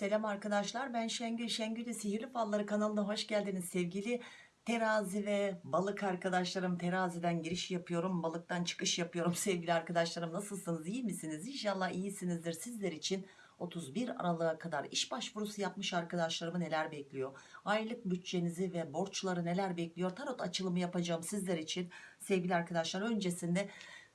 Selam arkadaşlar ben Şengül. Şengül'ün Sihirli Falları kanalına hoş geldiniz sevgili terazi ve balık arkadaşlarım. Teraziden giriş yapıyorum balıktan çıkış yapıyorum sevgili arkadaşlarım. Nasılsınız iyi misiniz? İnşallah iyisinizdir. Sizler için 31 Aralık'a kadar iş başvurusu yapmış arkadaşlarımı neler bekliyor? Aylık bütçenizi ve borçları neler bekliyor? Tarot açılımı yapacağım sizler için sevgili arkadaşlar. Öncesinde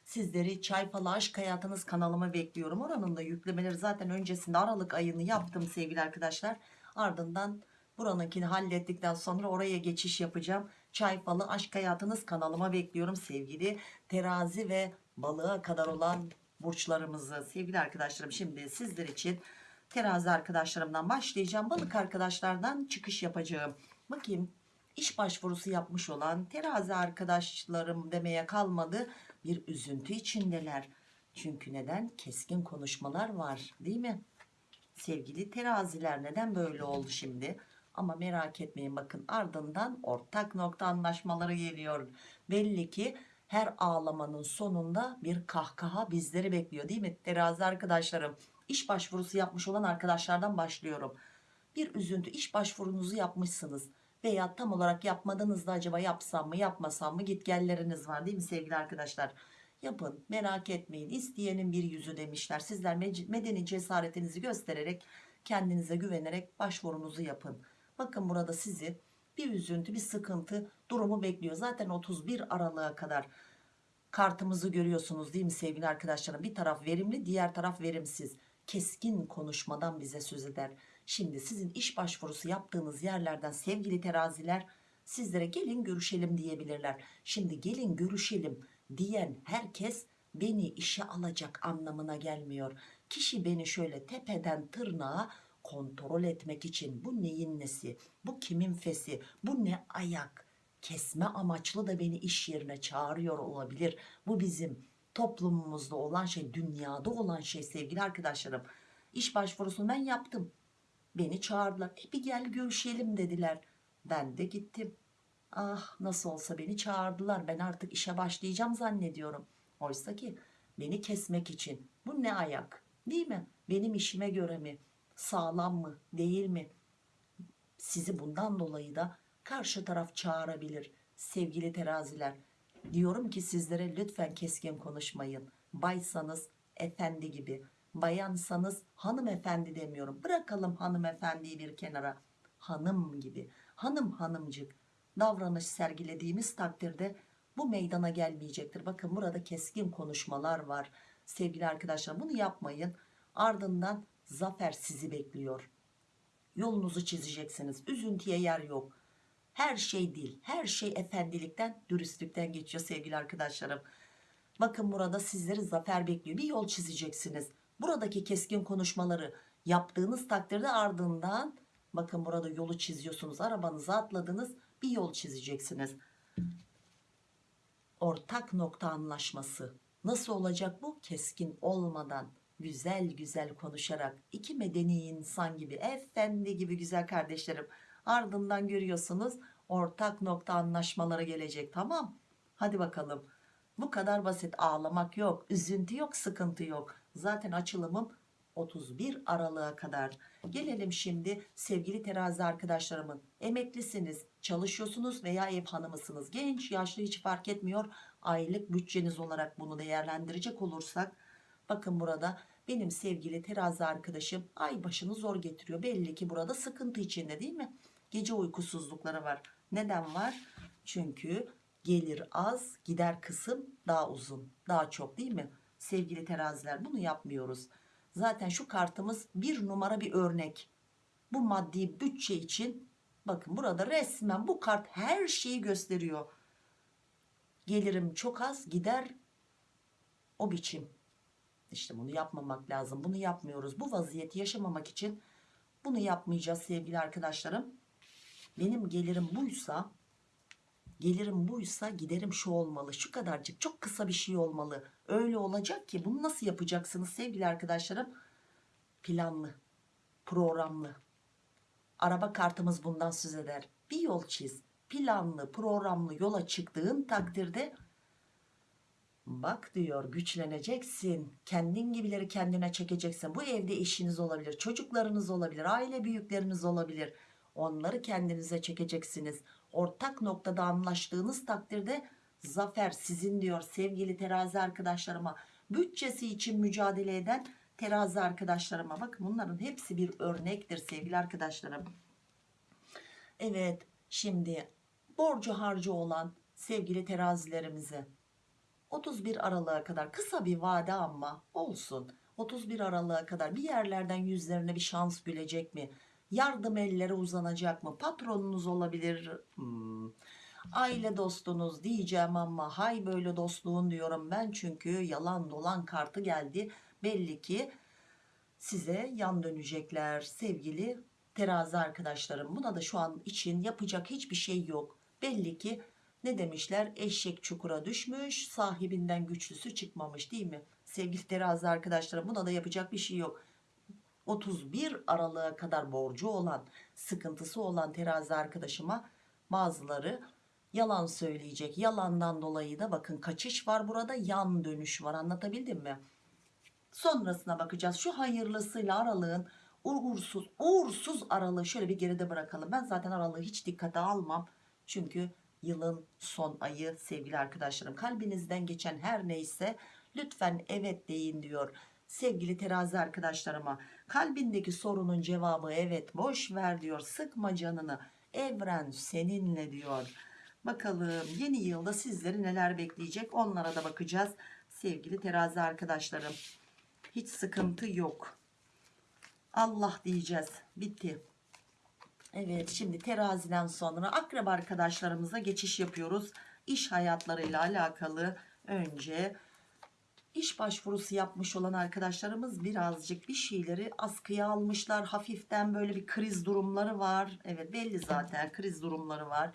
Sizleri Çay Falı Aşk Hayatınız kanalıma bekliyorum. Oranın da yüklemeleri zaten öncesinde Aralık ayını yaptım sevgili arkadaşlar. Ardından buranınkini hallettikten sonra oraya geçiş yapacağım. Çay Falı Aşk Hayatınız kanalıma bekliyorum sevgili terazi ve balığa kadar olan burçlarımızı. Sevgili arkadaşlarım şimdi sizler için terazi arkadaşlarımdan başlayacağım. Balık arkadaşlardan çıkış yapacağım. Bakayım iş başvurusu yapmış olan terazi arkadaşlarım demeye kalmadı bir üzüntü içindeler. Çünkü neden? Keskin konuşmalar var değil mi? Sevgili teraziler neden böyle oldu şimdi? Ama merak etmeyin bakın ardından ortak nokta anlaşmaları geliyor. Belli ki her ağlamanın sonunda bir kahkaha bizleri bekliyor değil mi? Terazi arkadaşlarım iş başvurusu yapmış olan arkadaşlardan başlıyorum. Bir üzüntü iş başvurunuzu yapmışsınız veya tam olarak yapmadınız da acaba yapsam mı yapmasam mı gitgelleriniz var değil mi sevgili arkadaşlar? Yapın merak etmeyin. İsteyenin bir yüzü demişler. Sizler medeni cesaretinizi göstererek kendinize güvenerek başvurunuzu yapın. Bakın burada sizi bir üzüntü bir sıkıntı durumu bekliyor. Zaten 31 Aralık'a kadar kartımızı görüyorsunuz değil mi sevgili arkadaşlarım? Bir taraf verimli diğer taraf verimsiz. Keskin konuşmadan bize söz eder Şimdi sizin iş başvurusu yaptığınız yerlerden sevgili teraziler sizlere gelin görüşelim diyebilirler. Şimdi gelin görüşelim diyen herkes beni işe alacak anlamına gelmiyor. Kişi beni şöyle tepeden tırnağa kontrol etmek için bu neyin nesi, bu kimin fesi, bu ne ayak kesme amaçlı da beni iş yerine çağırıyor olabilir. Bu bizim toplumumuzda olan şey, dünyada olan şey sevgili arkadaşlarım. İş başvurusunu ben yaptım Beni çağırdılar. E bir gel görüşelim dediler. Ben de gittim. Ah nasıl olsa beni çağırdılar. Ben artık işe başlayacağım zannediyorum. Oysa ki beni kesmek için. Bu ne ayak? Değil mi? Benim işime göre mi? Sağlam mı? Değil mi? Sizi bundan dolayı da karşı taraf çağırabilir. Sevgili teraziler. Diyorum ki sizlere lütfen keskin konuşmayın. Baysanız efendi gibi bayansanız hanımefendi demiyorum. Bırakalım hanımefendiyi bir kenara. Hanım gibi. Hanım hanımcık davranış sergilediğimiz takdirde bu meydana gelmeyecektir. Bakın burada keskin konuşmalar var sevgili arkadaşlar. Bunu yapmayın. Ardından zafer sizi bekliyor. Yolunuzu çizeceksiniz. Üzüntüye yer yok. Her şey değil her şey efendilikten dürüstlükten geçiyor sevgili arkadaşlarım. Bakın burada sizleri zafer bekliyor. Bir yol çizeceksiniz buradaki keskin konuşmaları yaptığınız takdirde ardından bakın burada yolu çiziyorsunuz arabanıza atladınız bir yol çizeceksiniz. Ortak nokta anlaşması. Nasıl olacak bu? Keskin olmadan güzel güzel konuşarak. İki medeni insan gibi efendi gibi güzel kardeşlerim. Ardından görüyorsunuz ortak nokta anlaşmaları gelecek tamam? Hadi bakalım. Bu kadar basit. Ağlamak yok üzüntü yok sıkıntı yok zaten açılımım 31 Aralık'a kadar. Gelelim şimdi sevgili terazi arkadaşlarımın emeklisiniz çalışıyorsunuz veya ev hanımısınız. Genç yaşlı hiç fark etmiyor. Aylık bütçeniz olarak bunu değerlendirecek olursak bakın burada benim sevgili terazi arkadaşım ay başını zor getiriyor. Belli ki burada sıkıntı içinde değil mi? Gece uykusuzlukları var. Neden var? Çünkü gelir az gider kısım daha uzun daha çok değil mi sevgili teraziler bunu yapmıyoruz. Zaten şu kartımız bir numara bir örnek. Bu maddi bütçe için bakın burada resmen bu kart her şeyi gösteriyor. Gelirim çok az gider o biçim. İşte bunu yapmamak lazım bunu yapmıyoruz. Bu vaziyeti yaşamamak için bunu yapmayacağız sevgili arkadaşlarım. Benim gelirim buysa gelirim buysa giderim şu olmalı şu kadarcık çok kısa bir şey olmalı öyle olacak ki bunu nasıl yapacaksınız sevgili arkadaşlarım planlı programlı araba kartımız bundan söz eder bir yol çiz planlı programlı yola çıktığın takdirde Bak diyor güçleneceksin. Kendin gibileri kendine çekeceksin. Bu evde eşiniz olabilir, çocuklarınız olabilir, aile büyükleriniz olabilir. Onları kendinize çekeceksiniz. Ortak noktada anlaştığınız takdirde zafer sizin diyor sevgili terazi arkadaşlarıma. Bütçesi için mücadele eden terazi arkadaşlarıma. Bakın bunların hepsi bir örnektir sevgili arkadaşlarım. Evet şimdi borcu harcı olan sevgili terazilerimize 31 Aralık'a kadar kısa bir vade ama olsun. 31 Aralık'a kadar bir yerlerden yüzlerine bir şans gülecek mi? Yardım elleri uzanacak mı? Patronunuz olabilir. Hmm. Aile dostunuz diyeceğim ama hay böyle dostluğun diyorum ben çünkü yalan dolan kartı geldi. Belli ki size yan dönecekler sevgili terazi arkadaşlarım. Buna da şu an için yapacak hiçbir şey yok. Belli ki ne demişler eşek çukura düşmüş sahibinden güçlüsü çıkmamış değil mi? Sevgili terazi arkadaşlarım buna da yapacak bir şey yok. 31 Aralık'a kadar borcu olan sıkıntısı olan terazi arkadaşıma bazıları yalan söyleyecek. Yalandan dolayı da bakın kaçış var burada yan dönüş var anlatabildim mi? Sonrasına bakacağız. Şu hayırlısıyla aralığın uğursuz, uğursuz aralığı şöyle bir geride bırakalım. Ben zaten aralığı hiç dikkate almam. Çünkü yılın son ayı sevgili arkadaşlarım. Kalbinizden geçen her neyse lütfen evet deyin diyor. Sevgili terazi arkadaşlarıma kalbindeki sorunun cevabı evet boş ver diyor. Sıkma canını evren seninle diyor. Bakalım yeni yılda sizleri neler bekleyecek onlara da bakacağız. Sevgili terazi arkadaşlarım hiç sıkıntı yok. Allah diyeceğiz. Bitti. Evet şimdi teraziden sonra akrep arkadaşlarımıza geçiş yapıyoruz. İş hayatlarıyla alakalı önce iş başvurusu yapmış olan arkadaşlarımız birazcık bir şeyleri askıya almışlar. Hafiften böyle bir kriz durumları var. Evet belli zaten kriz durumları var.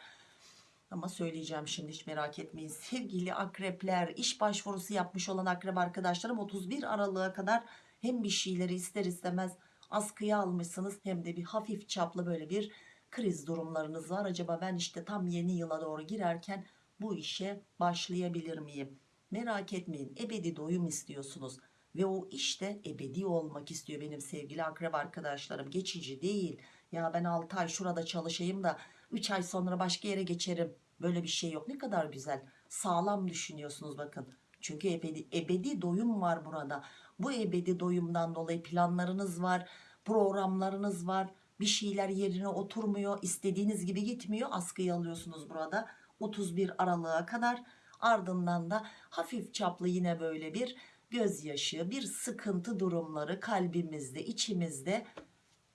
Ama söyleyeceğim şimdi hiç merak etmeyin. Sevgili akrepler iş başvurusu yapmış olan akrep arkadaşlarım 31 Aralık'a kadar hem bir şeyleri ister istemez askıya almışsınız hem de bir hafif çaplı böyle bir kriz durumlarınız var. Acaba ben işte tam yeni yıla doğru girerken bu işe başlayabilir miyim? Merak etmeyin ebedi doyum istiyorsunuz ve o işte ebedi olmak istiyor benim sevgili akrep arkadaşlarım. Geçici değil. Ya ben 6 ay şurada çalışayım da 3 ay sonra başka yere geçerim. Böyle bir şey yok. Ne kadar güzel. Sağlam düşünüyorsunuz bakın. Çünkü ebedi, ebedi doyum var burada. Bu ebedi doyumdan dolayı planlarınız var, programlarınız var. Bir şeyler yerine oturmuyor, istediğiniz gibi gitmiyor. Askıyı alıyorsunuz burada 31 Aralık'a kadar. Ardından da hafif çaplı yine böyle bir gözyaşı, bir sıkıntı durumları kalbimizde, içimizde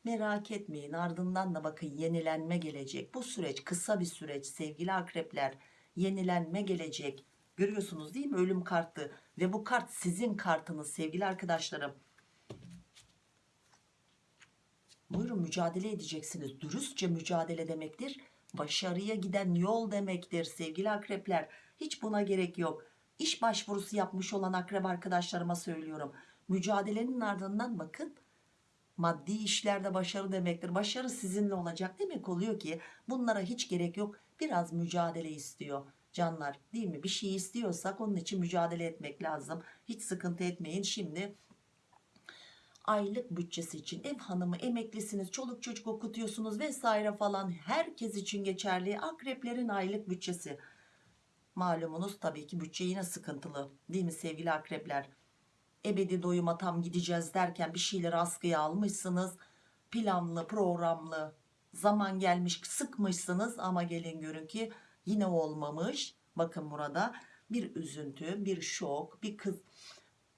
merak etmeyin. Ardından da bakın yenilenme gelecek. Bu süreç kısa bir süreç sevgili akrepler. Yenilenme gelecek. Görüyorsunuz değil mi ölüm kartı ve bu kart sizin kartınız sevgili arkadaşlarım. Buyurun mücadele edeceksiniz. Dürüstçe mücadele demektir. Başarıya giden yol demektir sevgili akrepler. Hiç buna gerek yok. İş başvurusu yapmış olan akrep arkadaşlarıma söylüyorum. Mücadelenin ardından bakın maddi işlerde başarı demektir. Başarı sizinle olacak demek oluyor ki bunlara hiç gerek yok. Biraz mücadele istiyor canlar değil mi? Bir şey istiyorsak onun için mücadele etmek lazım. Hiç sıkıntı etmeyin. Şimdi aylık bütçesi için ev hanımı emeklisiniz çoluk çocuk okutuyorsunuz vesaire falan herkes için geçerli akreplerin aylık bütçesi malumunuz tabii ki bütçe yine sıkıntılı değil mi sevgili akrepler ebedi doyuma tam gideceğiz derken bir şeyleri askıya almışsınız. Planlı programlı. Zaman gelmiş sıkmışsınız ama gelin görün ki yine olmamış. Bakın burada bir üzüntü bir şok bir kız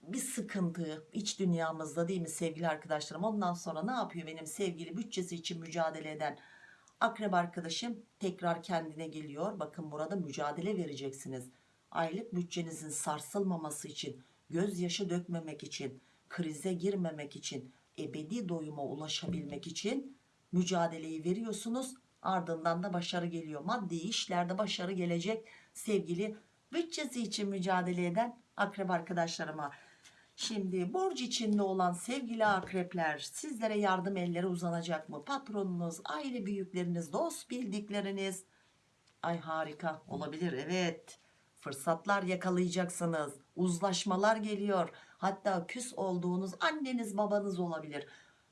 bir sıkıntı iç dünyamızda değil mi sevgili arkadaşlarım? Ondan sonra ne yapıyor benim sevgili bütçesi için mücadele eden akrep arkadaşım? Tekrar kendine geliyor. Bakın burada mücadele vereceksiniz. Aylık bütçenizin sarsılmaması için gözyaşı dökmemek için krize girmemek için ebedi doyuma ulaşabilmek için mücadeleyi veriyorsunuz ardından da başarı geliyor maddi işlerde başarı gelecek sevgili bütçesi için mücadele eden akrep arkadaşlarıma Şimdi borç içinde olan sevgili akrepler sizlere yardım elleri uzanacak mı? Patronunuz, aile büyükleriniz, dost bildikleriniz. Ay harika olabilir evet. Fırsatlar yakalayacaksınız. Uzlaşmalar geliyor. Hatta küs olduğunuz anneniz babanız olabilir.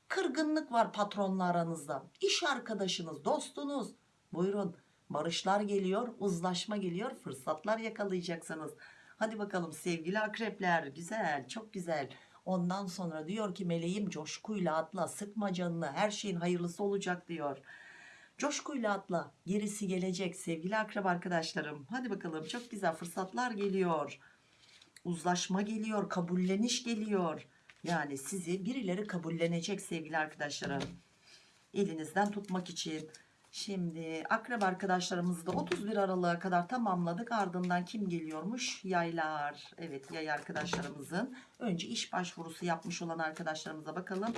Kırgınlık var patronla aranızda. İş arkadaşınız dostunuz. Buyurun barışlar geliyor uzlaşma geliyor fırsatlar yakalayacaksınız. Hadi bakalım sevgili akrepler güzel çok güzel. Ondan sonra diyor ki meleğim coşkuyla atla sıkma canını her şeyin hayırlısı olacak diyor coşkuyla atla gerisi gelecek sevgili akrep arkadaşlarım. Hadi bakalım çok güzel fırsatlar geliyor. Uzlaşma geliyor kabulleniş geliyor. Yani sizi birileri kabullenecek sevgili arkadaşlarım. Elinizden tutmak için. Şimdi akrep arkadaşlarımızı da 31 Aralık'a kadar tamamladık. Ardından kim geliyormuş? Yaylar. Evet yay arkadaşlarımızın. Önce iş başvurusu yapmış olan arkadaşlarımıza bakalım.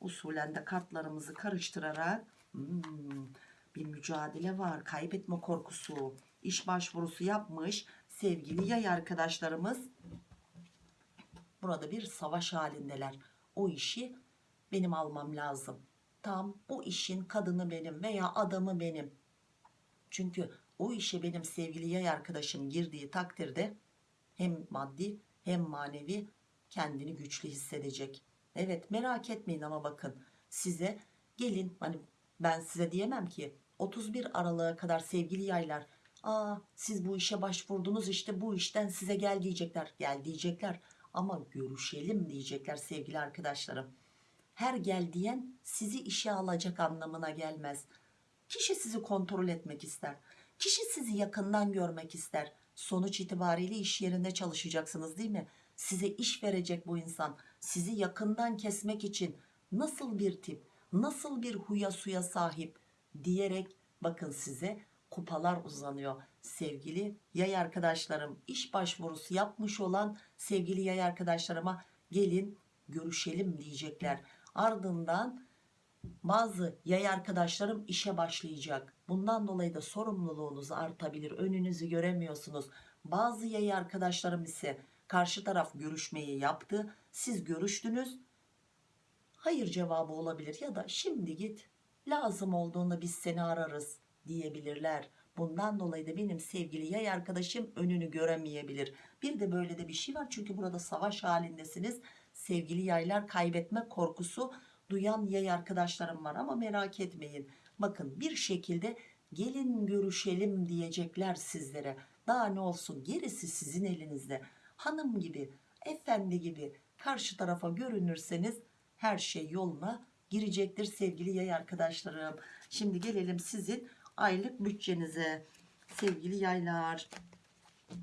Usulen de kartlarımızı karıştırarak hmm, bir mücadele var. Kaybetme korkusu. İş başvurusu yapmış sevgili yay arkadaşlarımız. Burada bir savaş halindeler. O işi benim almam lazım. Tam bu işin kadını benim veya adamı benim. Çünkü o işe benim sevgili yay arkadaşım girdiği takdirde hem maddi hem manevi kendini güçlü hissedecek. Evet merak etmeyin ama bakın size gelin hani ben size diyemem ki 31 Aralık'a kadar sevgili yaylar aa siz bu işe başvurdunuz işte bu işten size gel diyecekler. Gel diyecekler ama görüşelim diyecekler sevgili arkadaşlarım. Her gel diyen sizi işe alacak anlamına gelmez. Kişi sizi kontrol etmek ister kişi sizi yakından görmek ister. Sonuç itibariyle iş yerinde çalışacaksınız değil mi? Size iş verecek bu insan. Sizi yakından kesmek için nasıl bir tip nasıl bir huya suya sahip diyerek bakın size kupalar uzanıyor. Sevgili yay arkadaşlarım iş başvurusu yapmış olan sevgili yay arkadaşlarıma gelin görüşelim diyecekler. Ardından bazı yay arkadaşlarım işe başlayacak. Bundan dolayı da sorumluluğunuz artabilir önünüzü göremiyorsunuz. Bazı yay arkadaşlarım ise karşı taraf görüşmeyi yaptı. Siz görüştünüz hayır cevabı olabilir ya da şimdi git lazım olduğunda biz seni ararız diyebilirler. Bundan dolayı da benim sevgili yay arkadaşım önünü göremeyebilir. Bir de böyle de bir şey var çünkü burada savaş halindesiniz. Sevgili yaylar kaybetme korkusu duyan yay arkadaşlarım var ama merak etmeyin. Bakın bir şekilde gelin görüşelim diyecekler sizlere. Daha ne olsun gerisi sizin elinizde. Hanım gibi efendi gibi karşı tarafa görünürseniz her şey yoluna girecektir sevgili yay arkadaşlarım. Şimdi gelelim sizin aylık bütçenize. Sevgili yaylar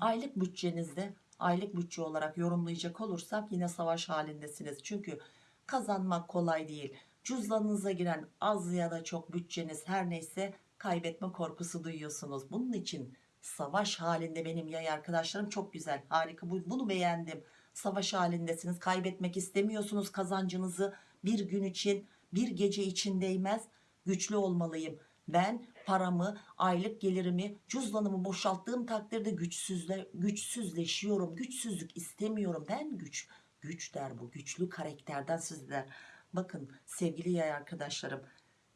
aylık bütçenizde aylık bütçe olarak yorumlayacak olursak yine savaş halindesiniz. Çünkü kazanmak kolay değil. Cüzdanınıza giren az ya da çok bütçeniz her neyse kaybetme korkusu duyuyorsunuz. Bunun için savaş halinde benim yay arkadaşlarım çok güzel harika. Bu- bunu beğendim savaş halindesiniz. Kaybetmek istemiyorsunuz. Kazancınızı bir gün için bir gece için değmez. Güçlü olmalıyım. Ben paramı aylık gelirimi cüzdanımı boşalttığım takdirde güçsüzle, güçsüzleşiyorum. Güçsüzlük istemiyorum. Ben güç güç der bu. Güçlü karakterden sizler bakın sevgili yay arkadaşlarım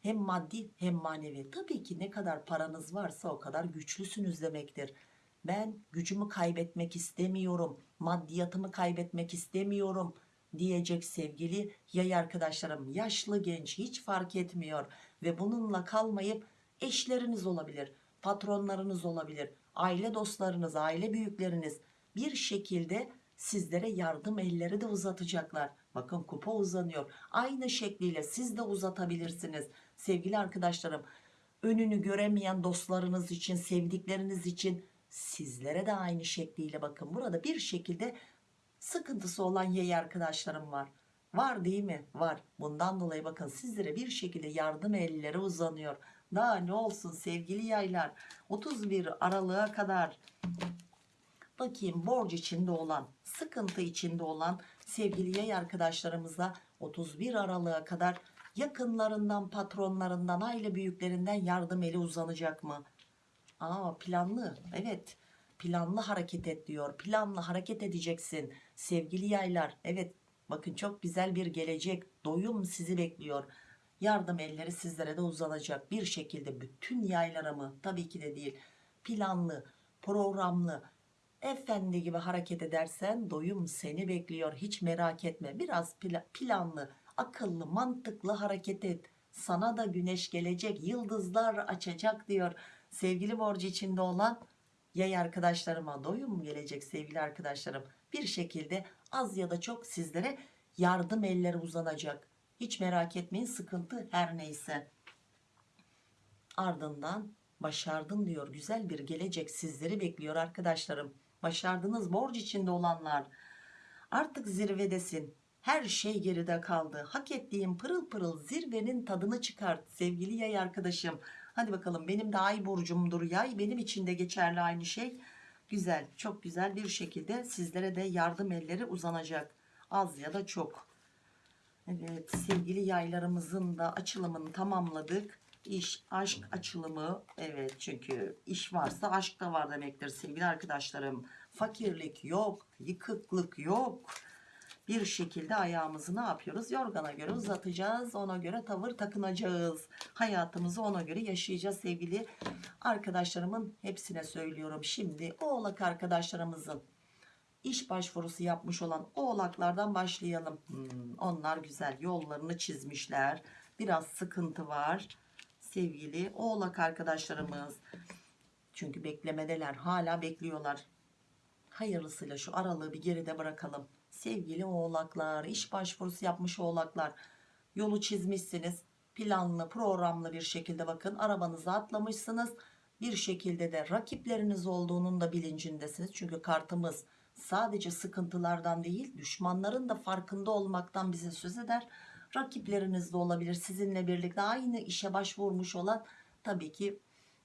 hem maddi hem manevi. Tabii ki ne kadar paranız varsa o kadar güçlüsünüz demektir ben gücümü kaybetmek istemiyorum maddiyatımı kaybetmek istemiyorum diyecek sevgili yay arkadaşlarım. Yaşlı genç hiç fark etmiyor ve bununla kalmayıp eşleriniz olabilir patronlarınız olabilir aile dostlarınız aile büyükleriniz bir şekilde sizlere yardım elleri de uzatacaklar. Bakın kupa uzanıyor. Aynı şekliyle siz de uzatabilirsiniz. Sevgili arkadaşlarım önünü göremeyen dostlarınız için sevdikleriniz için sizlere de aynı şekliyle bakın. Burada bir şekilde sıkıntısı olan yay arkadaşlarım var. Var değil mi? Var. Bundan dolayı bakın sizlere bir şekilde yardım elleri uzanıyor. Daha ne olsun sevgili yaylar? 31 Aralık'a kadar bakayım borç içinde olan sıkıntı içinde olan sevgili yay arkadaşlarımıza 31 Aralık'a kadar yakınlarından patronlarından aile büyüklerinden yardım eli uzanacak mı Aa planlı. Evet. Planlı hareket et diyor. Planlı hareket edeceksin. Sevgili yaylar evet. Bakın çok güzel bir gelecek. Doyum sizi bekliyor. Yardım elleri sizlere de uzanacak. Bir şekilde bütün yaylara mı tabii ki de değil planlı programlı efendi gibi hareket edersen doyum seni bekliyor. Hiç merak etme. Biraz pla- planlı akıllı mantıklı hareket et. Sana da güneş gelecek yıldızlar açacak diyor sevgili borcu içinde olan yay arkadaşlarıma doyum gelecek sevgili arkadaşlarım? Bir şekilde az ya da çok sizlere yardım elleri uzanacak. Hiç merak etmeyin sıkıntı her neyse. Ardından başardın diyor güzel bir gelecek sizleri bekliyor arkadaşlarım. Başardınız borç içinde olanlar. Artık zirvedesin. Her şey geride kaldı. Hak ettiğin pırıl pırıl zirvenin tadını çıkart sevgili yay arkadaşım hadi bakalım benim de ay burcumdur yay benim için de geçerli aynı şey güzel çok güzel bir şekilde sizlere de yardım elleri uzanacak az ya da çok Evet sevgili yaylarımızın da açılımını tamamladık. İş, aşk açılımı evet çünkü iş varsa aşk da var demektir sevgili arkadaşlarım. Fakirlik yok, yıkıklık yok. Bir şekilde ayağımızı ne yapıyoruz? Yorgana göre uzatacağız. Ona göre tavır takınacağız. Hayatımızı ona göre yaşayacağız sevgili arkadaşlarımın hepsine söylüyorum. Şimdi oğlak arkadaşlarımızın iş başvurusu yapmış olan oğlaklardan başlayalım. Hmm, onlar güzel yollarını çizmişler. Biraz sıkıntı var. Sevgili oğlak arkadaşlarımız. Çünkü beklemedeler. Hala bekliyorlar. Hayırlısıyla şu aralığı bir geride bırakalım. Sevgili oğlaklar, iş başvurusu yapmış oğlaklar. Yolu çizmişsiniz. Planlı, programlı bir şekilde bakın arabanıza atlamışsınız. Bir şekilde de rakipleriniz olduğunun da bilincindesiniz. Çünkü kartımız sadece sıkıntılardan değil düşmanların da farkında olmaktan bize söz eder. Rakipleriniz de olabilir sizinle birlikte aynı işe başvurmuş olan tabii ki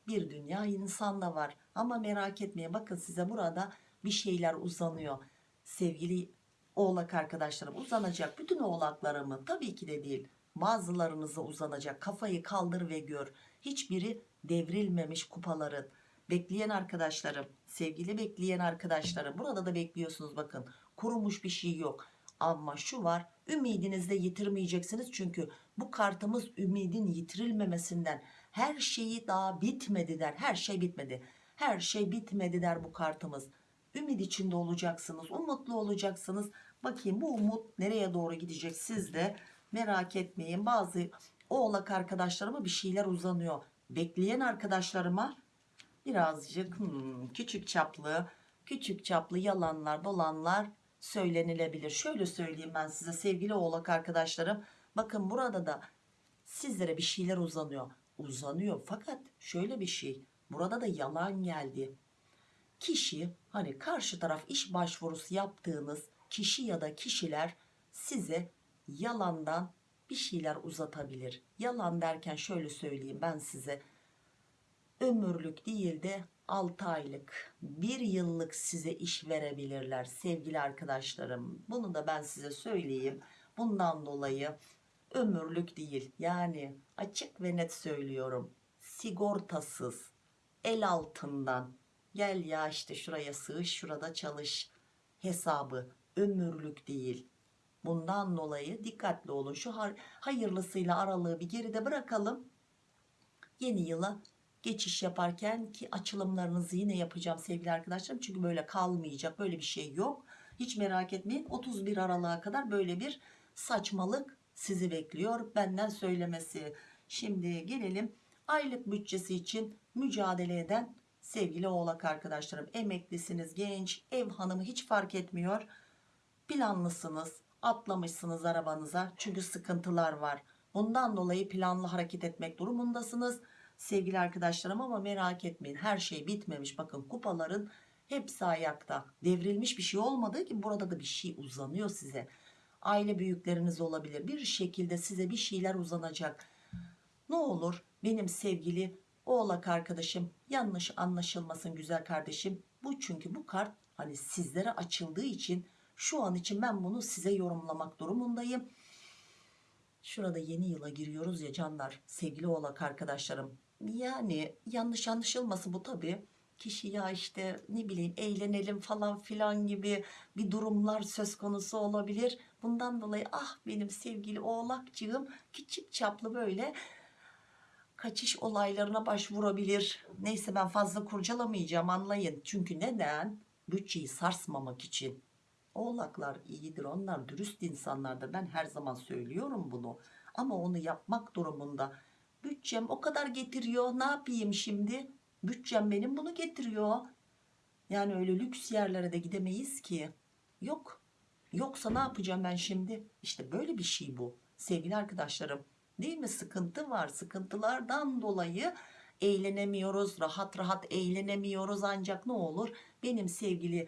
bir dünya insan da var. Ama merak etmeyin bakın size burada bir şeyler uzanıyor. Sevgili oğlak arkadaşlarım uzanacak. Bütün oğlaklarımı tabii ki de değil. Bazılarınıza uzanacak. Kafayı kaldır ve gör. Hiçbiri devrilmemiş kupaların. Bekleyen arkadaşlarım sevgili bekleyen arkadaşlarım burada da bekliyorsunuz bakın. Kurumuş bir şey yok. Ama şu var ümidinizi de yitirmeyeceksiniz. Çünkü bu kartımız ümidin yitirilmemesinden her şeyi daha bitmedi der. Her şey bitmedi. Her şey bitmedi der bu kartımız. Ümit içinde olacaksınız umutlu olacaksınız bakayım bu umut nereye doğru gidecek? Siz de merak etmeyin. Bazı oğlak arkadaşlarıma bir şeyler uzanıyor. Bekleyen arkadaşlarıma birazcık hmm, küçük çaplı küçük çaplı yalanlar dolanlar söylenilebilir. Şöyle söyleyeyim ben size sevgili oğlak arkadaşlarım. Bakın burada da sizlere bir şeyler uzanıyor. Uzanıyor fakat şöyle bir şey burada da yalan geldi. Kişi hani karşı taraf iş başvurusu yaptığınız kişi ya da kişiler size yalandan bir şeyler uzatabilir. Yalan derken şöyle söyleyeyim ben size. Ömürlük değil de 6 aylık 1 yıllık size iş verebilirler sevgili arkadaşlarım. Bunu da ben size söyleyeyim. Bundan dolayı ömürlük değil yani açık ve net söylüyorum. Sigortasız el altından. Gel ya işte şuraya sığış şurada çalış hesabı ömürlük değil. Bundan dolayı dikkatli olun. Şu hayırlısıyla aralığı bir geride bırakalım. Yeni yıla geçiş yaparken ki açılımlarınızı yine yapacağım sevgili arkadaşlarım. Çünkü böyle kalmayacak böyle bir şey yok. Hiç merak etmeyin. 31 Aralık'a kadar böyle bir saçmalık sizi bekliyor. Benden söylemesi. Şimdi gelelim aylık bütçesi için mücadele eden sevgili oğlak arkadaşlarım. Emeklisiniz genç ev hanımı hiç fark etmiyor planlısınız atlamışsınız arabanıza çünkü sıkıntılar var. Bundan dolayı planlı hareket etmek durumundasınız. Sevgili arkadaşlarım ama merak etmeyin her şey bitmemiş. Bakın kupaların hepsi ayakta. Devrilmiş bir şey olmadığı gibi burada da bir şey uzanıyor size. Aile büyükleriniz olabilir. Bir şekilde size bir şeyler uzanacak. Ne olur benim sevgili oğlak arkadaşım yanlış anlaşılmasın güzel kardeşim. Bu çünkü bu kart hani sizlere açıldığı için şu an için ben bunu size yorumlamak durumundayım. Şurada yeni yıla giriyoruz ya canlar sevgili oğlak arkadaşlarım. Yani yanlış anlaşılması bu tabi kişi ya işte ne bileyim eğlenelim falan filan gibi bir durumlar söz konusu olabilir. Bundan dolayı ah benim sevgili oğlakcığım küçük çaplı böyle kaçış olaylarına başvurabilir. Neyse ben fazla kurcalamayacağım anlayın. Çünkü neden? Bütçeyi sarsmamak için oğlaklar iyidir onlar dürüst insanlardır ben her zaman söylüyorum bunu. Ama onu yapmak durumunda bütçem o kadar getiriyor ne yapayım şimdi? Bütçem benim bunu getiriyor. Yani öyle lüks yerlere de gidemeyiz ki. Yok. Yoksa ne yapacağım ben şimdi? İşte böyle bir şey bu. Sevgili arkadaşlarım değil mi? Sıkıntı var. Sıkıntılardan dolayı eğlenemiyoruz. Rahat rahat eğlenemiyoruz. Ancak ne olur? Benim sevgili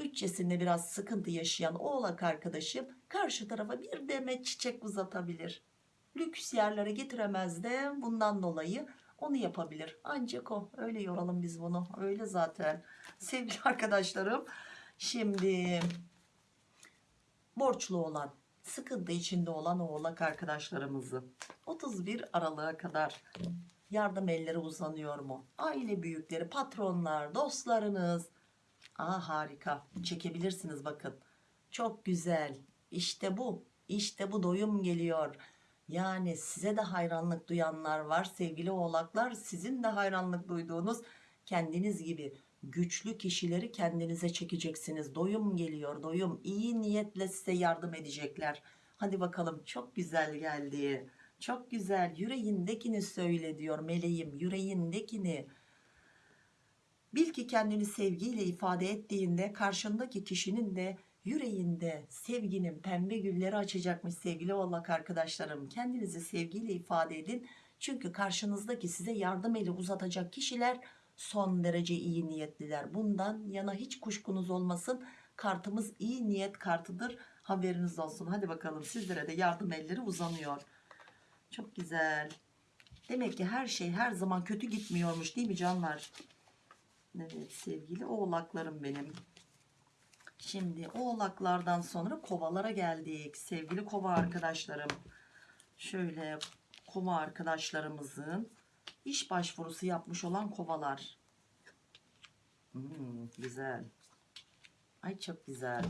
bütçesinde biraz sıkıntı yaşayan oğlak arkadaşım karşı tarafa bir demet çiçek uzatabilir lüks yerlere getiremez de bundan dolayı onu yapabilir ancak o öyle yoralım biz bunu öyle zaten sevgili arkadaşlarım şimdi borçlu olan sıkıntı içinde olan oğlak arkadaşlarımızı 31 Aralık'a kadar yardım elleri uzanıyor mu? Aile büyükleri, patronlar, dostlarınız. Aa harika. Çekebilirsiniz bakın. Çok güzel. İşte bu. İşte bu doyum geliyor. Yani size de hayranlık duyanlar var sevgili oğlaklar. Sizin de hayranlık duyduğunuz kendiniz gibi güçlü kişileri kendinize çekeceksiniz. Doyum geliyor doyum. İyi niyetle size yardım edecekler. Hadi bakalım çok güzel geldi. Çok güzel yüreğindekini söyle diyor meleğim yüreğindekini. Bil ki kendini sevgiyle ifade ettiğinde karşındaki kişinin de yüreğinde sevginin pembe gülleri açacakmış sevgili oğlak arkadaşlarım. Kendinizi sevgiyle ifade edin. Çünkü karşınızdaki size yardım eli uzatacak kişiler son derece iyi niyetliler. Bundan yana hiç kuşkunuz olmasın. Kartımız iyi niyet kartıdır. Haberiniz olsun. Hadi bakalım sizlere de yardım elleri uzanıyor. Çok güzel. Demek ki her şey her zaman kötü gitmiyormuş değil mi canlar? Evet sevgili oğlaklarım benim. Şimdi oğlaklardan sonra kovalara geldik. Sevgili kova arkadaşlarım. Şöyle kova arkadaşlarımızın iş başvurusu yapmış olan kovalar. Hmm, güzel. Ay çok güzel.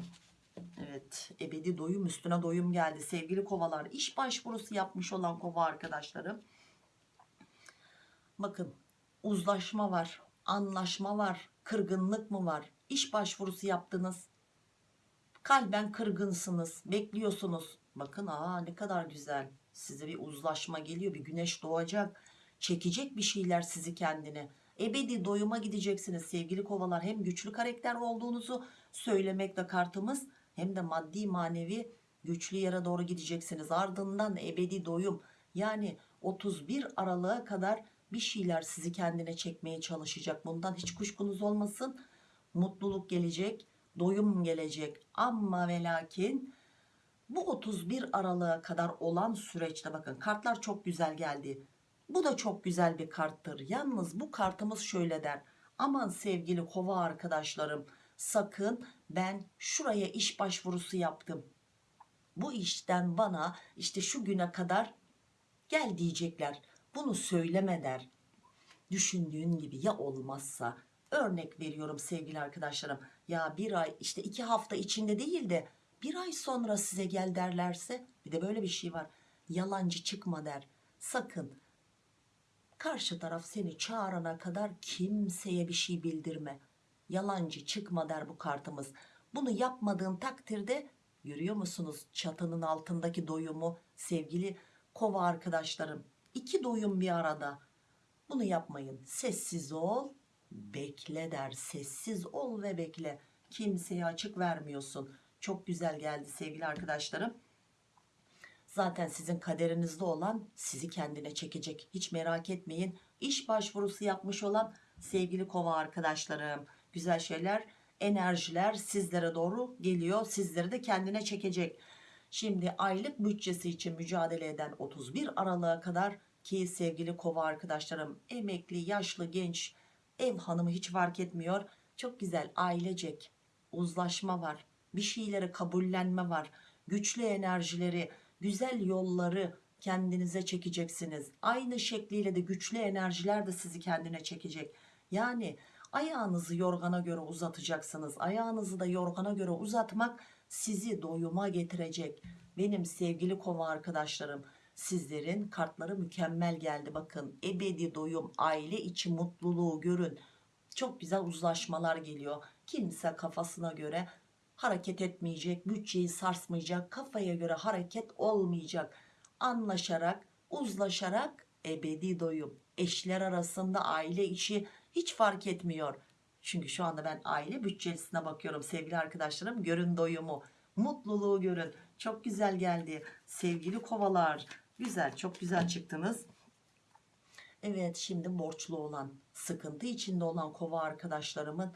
Evet ebedi doyum üstüne doyum geldi sevgili kovalar. İş başvurusu yapmış olan kova arkadaşlarım. Bakın uzlaşma var, anlaşma var, kırgınlık mı var? İş başvurusu yaptınız. Kalben kırgınsınız, bekliyorsunuz. Bakın aa ne kadar güzel. Size bir uzlaşma geliyor, bir güneş doğacak. Çekecek bir şeyler sizi kendine. Ebedi doyuma gideceksiniz sevgili kovalar. Hem güçlü karakter olduğunuzu söylemekle kartımız hem de maddi manevi güçlü yere doğru gideceksiniz. Ardından ebedi doyum yani 31 Aralık'a kadar bir şeyler sizi kendine çekmeye çalışacak. Bundan hiç kuşkunuz olmasın. Mutluluk gelecek, doyum gelecek. Ama ve lakin bu 31 Aralık'a kadar olan süreçte bakın kartlar çok güzel geldi. Bu da çok güzel bir karttır. Yalnız bu kartımız şöyle der. Aman sevgili kova arkadaşlarım sakın ben şuraya iş başvurusu yaptım. Bu işten bana işte şu güne kadar gel diyecekler. Bunu söyleme der. Düşündüğün gibi ya olmazsa örnek veriyorum sevgili arkadaşlarım. Ya bir ay işte iki hafta içinde değil de bir ay sonra size gel derlerse bir de böyle bir şey var. Yalancı çıkma der. Sakın karşı taraf seni çağırana kadar kimseye bir şey bildirme yalancı çıkma der bu kartımız. Bunu yapmadığın takdirde görüyor musunuz çatının altındaki doyumu sevgili kova arkadaşlarım. İki doyum bir arada. Bunu yapmayın. Sessiz ol, bekle der. Sessiz ol ve bekle. Kimseye açık vermiyorsun. Çok güzel geldi sevgili arkadaşlarım. Zaten sizin kaderinizde olan sizi kendine çekecek. Hiç merak etmeyin. İş başvurusu yapmış olan sevgili kova arkadaşlarım güzel şeyler enerjiler sizlere doğru geliyor sizleri de kendine çekecek şimdi aylık bütçesi için mücadele eden 31 Aralık'a kadar ki sevgili kova arkadaşlarım emekli yaşlı genç ev hanımı hiç fark etmiyor. Çok güzel ailecek uzlaşma var bir şeyleri kabullenme var güçlü enerjileri güzel yolları kendinize çekeceksiniz. Aynı şekliyle de güçlü enerjiler de sizi kendine çekecek. Yani Ayağınızı yorgana göre uzatacaksınız. Ayağınızı da yorgana göre uzatmak sizi doyuma getirecek. Benim sevgili kova arkadaşlarım sizlerin kartları mükemmel geldi. Bakın ebedi doyum aile içi mutluluğu görün. Çok güzel uzlaşmalar geliyor. kimse kafasına göre hareket etmeyecek bütçeyi sarsmayacak kafaya göre hareket olmayacak anlaşarak uzlaşarak ebedi doyum eşler arasında aile içi hiç fark etmiyor çünkü şu anda ben aile bütçesine bakıyorum. Sevgili arkadaşlarım görün doyumu. Mutluluğu görün. Çok güzel geldi. Sevgili kovalar. Güzel çok güzel çıktınız. Evet şimdi borçlu olan sıkıntı içinde olan kova arkadaşlarımın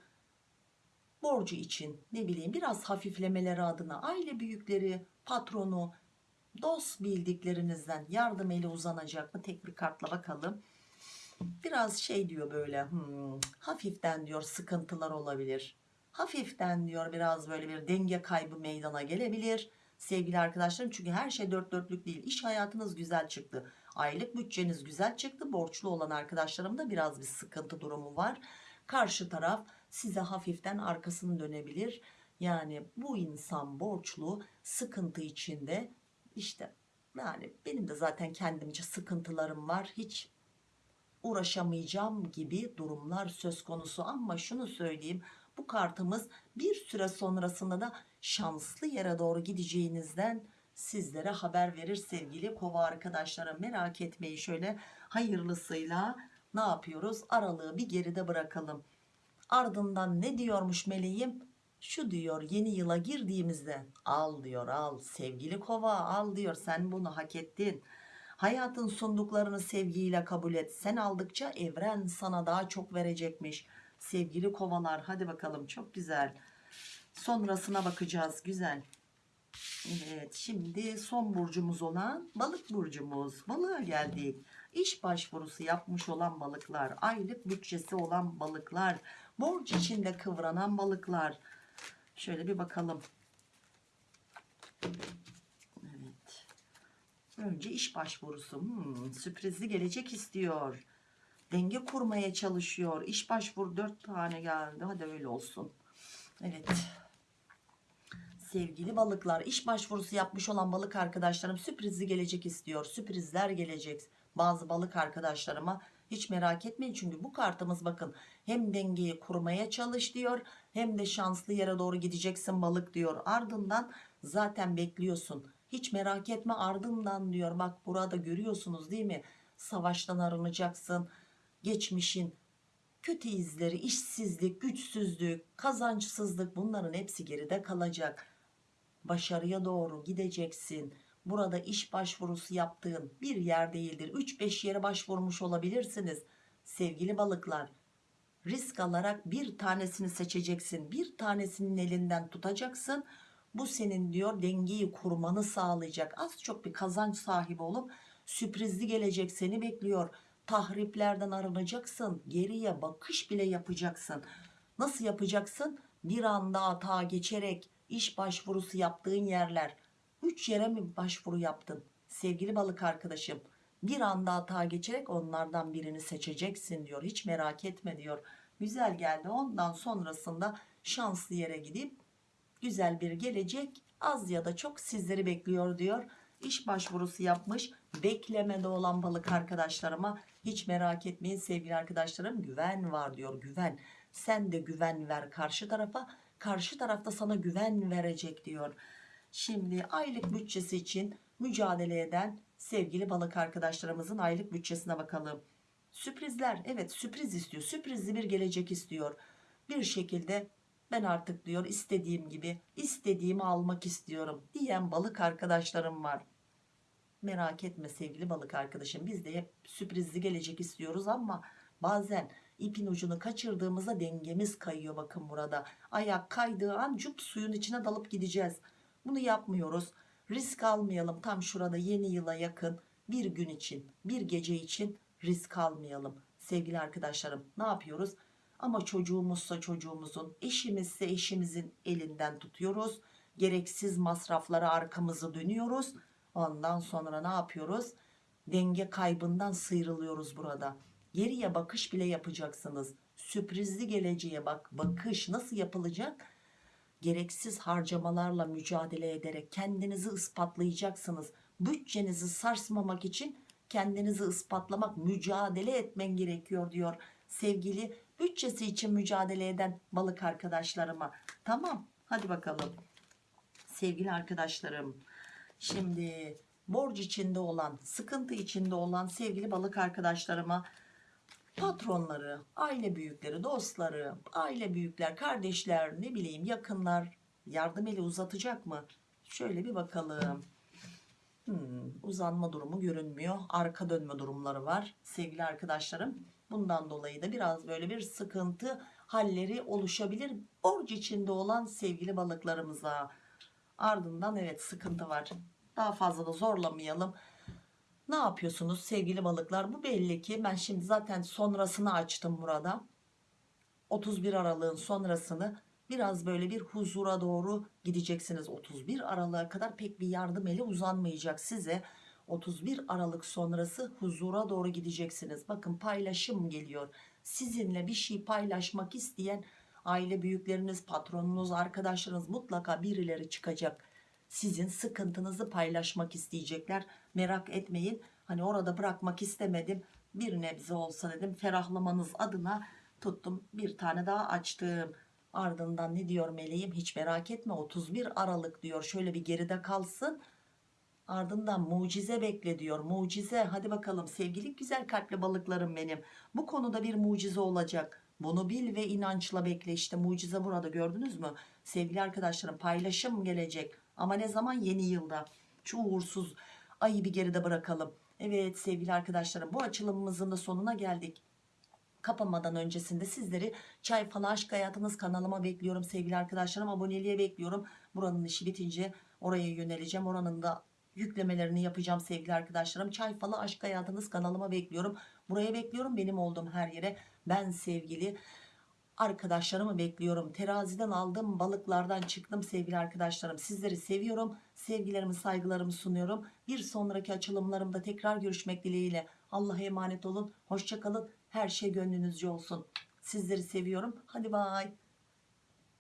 borcu için ne bileyim biraz hafiflemeleri adına aile büyükleri patronu dost bildiklerinizden yardım eli uzanacak mı? Tek bir kartla bakalım biraz şey diyor böyle hmm, hafiften diyor sıkıntılar olabilir. Hafiften diyor biraz böyle bir denge kaybı meydana gelebilir sevgili arkadaşlarım. Çünkü her şey dört dörtlük değil. İş hayatınız güzel çıktı. Aylık bütçeniz güzel çıktı. Borçlu olan arkadaşlarımda biraz bir sıkıntı durumu var. Karşı taraf size hafiften arkasını dönebilir. Yani bu insan borçlu sıkıntı içinde. İşte yani benim de zaten kendimce sıkıntılarım var. Hiç uğraşamayacağım gibi durumlar söz konusu. Ama şunu söyleyeyim bu kartımız bir süre sonrasında da şanslı yere doğru gideceğinizden sizlere haber verir sevgili kova arkadaşlarım. Merak etmeyin şöyle hayırlısıyla ne yapıyoruz? Aralığı bir geride bırakalım. Ardından ne diyormuş meleğim? Şu diyor yeni yıla girdiğimizde al diyor al sevgili kova al diyor sen bunu hak ettin hayatın sunduklarını sevgiyle kabul et. Sen aldıkça evren sana daha çok verecekmiş. Sevgili kovalar hadi bakalım. Çok güzel. Sonrasına bakacağız. Güzel. Evet şimdi son burcumuz olan balık burcumuz. Balığa geldik. İş başvurusu yapmış olan balıklar aylık bütçesi olan balıklar borç içinde kıvranan balıklar. Şöyle bir bakalım önce iş başvurusu. Hmm, sürprizli gelecek istiyor. Denge kurmaya çalışıyor. İş başvuru dört tane geldi. Hadi öyle olsun. Evet. Sevgili balıklar iş başvurusu yapmış olan balık arkadaşlarım sürprizli gelecek istiyor. Sürprizler gelecek. Bazı balık arkadaşlarıma hiç merak etmeyin çünkü bu kartımız bakın hem dengeyi kurmaya çalış diyor hem de şanslı yere doğru gideceksin balık diyor. Ardından zaten bekliyorsun hiç merak etme ardından diyor bak burada görüyorsunuz değil mi? Savaştan arınacaksın. Geçmişin kötü izleri işsizlik güçsüzlük kazançsızlık bunların hepsi geride kalacak. Başarıya doğru gideceksin. Burada iş başvurusu yaptığın bir yer değildir. 3-5 yere başvurmuş olabilirsiniz sevgili balıklar. Risk alarak bir tanesini seçeceksin. Bir tanesinin elinden tutacaksın bu senin diyor dengeyi kurmanı sağlayacak. Az çok bir kazanç sahibi olup sürprizli gelecek seni bekliyor. Tahriplerden arınacaksın geriye bakış bile yapacaksın. Nasıl yapacaksın? Bir anda atağa geçerek iş başvurusu yaptığın yerler. 3 yere mi başvuru yaptın sevgili balık arkadaşım? Bir anda hata geçerek onlardan birini seçeceksin diyor. Hiç merak etme diyor. Güzel geldi. Ondan sonrasında şanslı yere gidip güzel bir gelecek az ya da çok sizleri bekliyor diyor iş başvurusu yapmış beklemede olan balık arkadaşlarıma hiç merak etmeyin sevgili arkadaşlarım güven var diyor güven sen de güven ver karşı tarafa karşı tarafta sana güven verecek diyor Şimdi aylık bütçesi için mücadele eden sevgili balık arkadaşlarımızın aylık bütçesine bakalım. Sürprizler evet sürpriz istiyor. Sürprizli bir gelecek istiyor. Bir şekilde ben artık diyor istediğim gibi istediğimi almak istiyorum diyen balık arkadaşlarım var. Merak etme sevgili balık arkadaşım biz de hep sürprizli gelecek istiyoruz ama bazen ipin ucunu kaçırdığımızda dengemiz kayıyor bakın burada. Ayak kaydığı an cup suyun içine dalıp gideceğiz. Bunu yapmıyoruz. Risk almayalım. Tam şurada yeni yıla yakın bir gün için, bir gece için risk almayalım. Sevgili arkadaşlarım ne yapıyoruz? Ama çocuğumuzsa çocuğumuzun, eşimizse eşimizin elinden tutuyoruz. Gereksiz masraflara arkamızı dönüyoruz. Ondan sonra ne yapıyoruz? Denge kaybından sıyrılıyoruz burada. Geriye bakış bile yapacaksınız. Sürprizli geleceğe bak bakış nasıl yapılacak? gereksiz harcamalarla mücadele ederek kendinizi ispatlayacaksınız. Bütçenizi sarsmamak için kendinizi ispatlamak, mücadele etmen gerekiyor diyor sevgili bütçesi için mücadele eden balık arkadaşlarıma. Tamam hadi bakalım. Sevgili arkadaşlarım şimdi borç içinde olan sıkıntı içinde olan sevgili balık arkadaşlarıma patronları, aile büyükleri, dostları, aile büyükler, kardeşler, ne bileyim yakınlar yardım eli uzatacak mı? Şöyle bir bakalım. Hmm, uzanma durumu görünmüyor. Arka dönme durumları var sevgili arkadaşlarım. Bundan dolayı da biraz böyle bir sıkıntı halleri oluşabilir. Borç içinde olan sevgili balıklarımıza. Ardından evet sıkıntı var. Daha fazla da zorlamayalım. Ne yapıyorsunuz sevgili balıklar? Bu belli ki ben şimdi zaten sonrasını açtım burada. 31 Aralık'ın sonrasını biraz böyle bir huzura doğru gideceksiniz. 31 Aralık'a kadar pek bir yardım eli uzanmayacak size. 31 Aralık sonrası huzura doğru gideceksiniz. Bakın paylaşım geliyor. Sizinle bir şey paylaşmak isteyen aile büyükleriniz, patronunuz, arkadaşlarınız mutlaka birileri çıkacak. Sizin sıkıntınızı paylaşmak isteyecekler. Merak etmeyin. Hani orada bırakmak istemedim. Bir nebze olsa dedim ferahlamanız adına tuttum. Bir tane daha açtım. Ardından ne diyor meleğim hiç merak etme 31 Aralık diyor şöyle bir geride kalsın. Ardından mucize bekle diyor mucize hadi bakalım sevgili güzel kalpli balıklarım benim. Bu konuda bir mucize olacak. Bunu bil ve inançla bekle işte mucize burada gördünüz mü? Sevgili arkadaşlarım paylaşım gelecek ama ne zaman yeni yılda. Şu uğursuz ayı bir geride bırakalım. Evet sevgili arkadaşlarım bu açılımımızın da sonuna geldik kapamadan öncesinde sizleri çay falan aşk hayatınız kanalıma bekliyorum sevgili arkadaşlarım aboneliğe bekliyorum buranın işi bitince oraya yöneleceğim oranın da yüklemelerini yapacağım sevgili arkadaşlarım. Çay falan aşk hayatınız kanalıma bekliyorum. Buraya bekliyorum benim olduğum her yere. Ben sevgili arkadaşlarımı bekliyorum. Teraziden aldım balıklardan çıktım sevgili arkadaşlarım. Sizleri seviyorum sevgilerimi saygılarımı sunuyorum. Bir sonraki açılımlarımda tekrar görüşmek dileğiyle Allah'a emanet olun. Hoşçakalın her şey gönlünüzce olsun. Sizleri seviyorum. Hadi bay